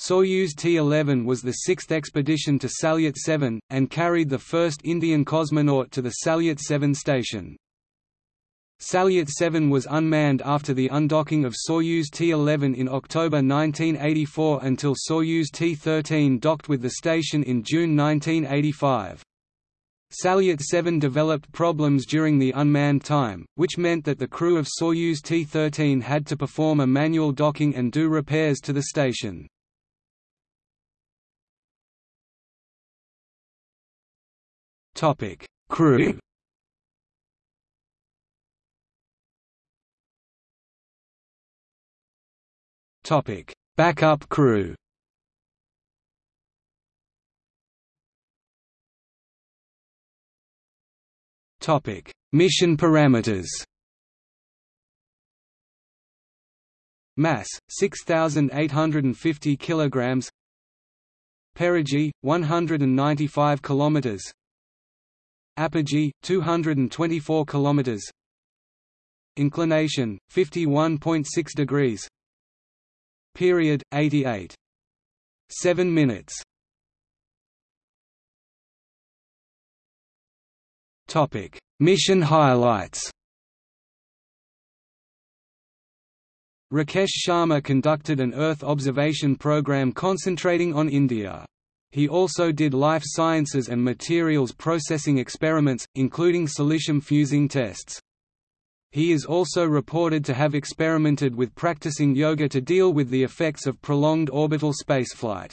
Soyuz T-11 was the sixth expedition to Salyut 7, and carried the first Indian cosmonaut to the Salyut 7 station. Salyut 7 was unmanned after the undocking of Soyuz T-11 in October 1984 until Soyuz T-13 docked with the station in June 1985. Salyut 7 developed problems during the unmanned time, which meant that the crew of Soyuz T-13 had to perform a manual docking and do repairs to the station. Topic: Crew. Topic: Backup crew. Topic: Mission parameters. Mass 6850 kilograms. Perigee 195 kilometers. Apogee 224 kilometers. Inclination 51.6 degrees. Period 88. 7 minutes. Topic: Mission highlights. Rakesh Sharma conducted an Earth observation program concentrating on India. He also did life sciences and materials processing experiments, including silicium fusing tests. He is also reported to have experimented with practicing yoga to deal with the effects of prolonged orbital spaceflight.